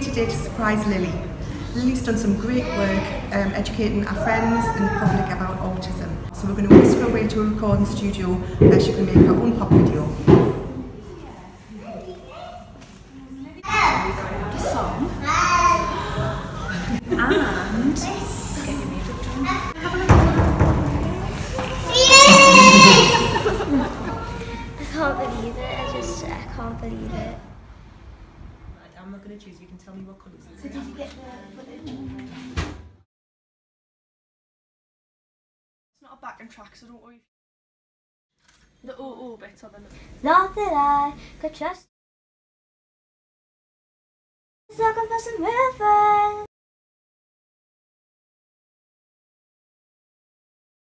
today to surprise Lily. Lily's done some great work um, educating our friends and the public about autism. So we're going to whisk her away to a recording studio where she can make her own pop video. the song and get your makeup done. Have a I can't believe it. I just, I can't believe it. I'm not going to choose, you can tell me what colours So did you get the It's not a backing track, so don't worry. The oh oh bits are the Not that I could trust. Looking for some real friends.